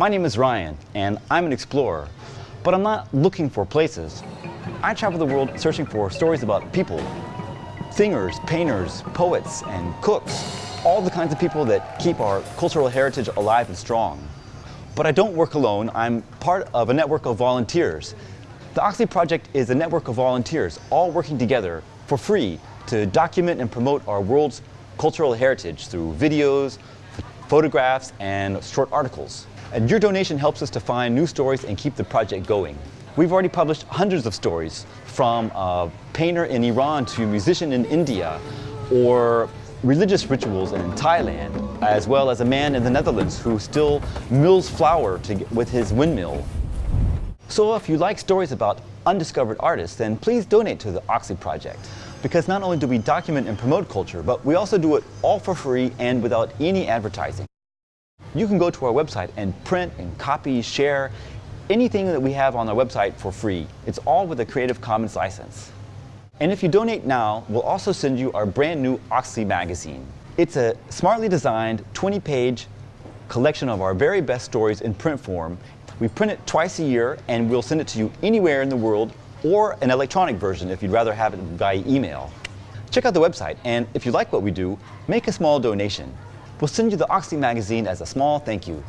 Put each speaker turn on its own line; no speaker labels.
My name is Ryan, and I'm an explorer, but I'm not looking for places. I travel the world searching for stories about people, singers, painters, poets, and cooks, all the kinds of people that keep our cultural heritage alive and strong. But I don't work alone, I'm part of a network of volunteers. The Oxley Project is a network of volunteers, all working together for free to document and promote our world's cultural heritage through videos, photographs, and short articles. And your donation helps us to find new stories and keep the project going. We've already published hundreds of stories, from a painter in Iran to a musician in India, or religious rituals in Thailand, as well as a man in the Netherlands who still mills flour to, with his windmill. So if you like stories about undiscovered artists, then please donate to the Oxley Project. Because not only do we document and promote culture, but we also do it all for free and without any advertising. You can go to our website and print and copy, share anything that we have on our website for free. It's all with a Creative Commons license. And if you donate now, we'll also send you our brand new Oxley magazine. It's a smartly designed 20-page collection of our very best stories in print form. We print it twice a year and we'll send it to you anywhere in the world or an electronic version if you'd rather have it via email. Check out the website, and if you like what we do, make a small donation. We'll send you the Oxley magazine as a small thank you.